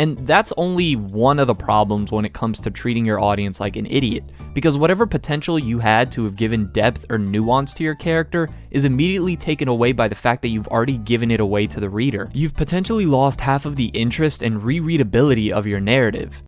And that's only one of the problems when it comes to treating your audience like an idiot, because whatever potential you had to have given depth or nuance to your character is immediately taken away by the fact that you've already given it away to the reader. You've potentially lost half of the interest and rereadability of your narrative.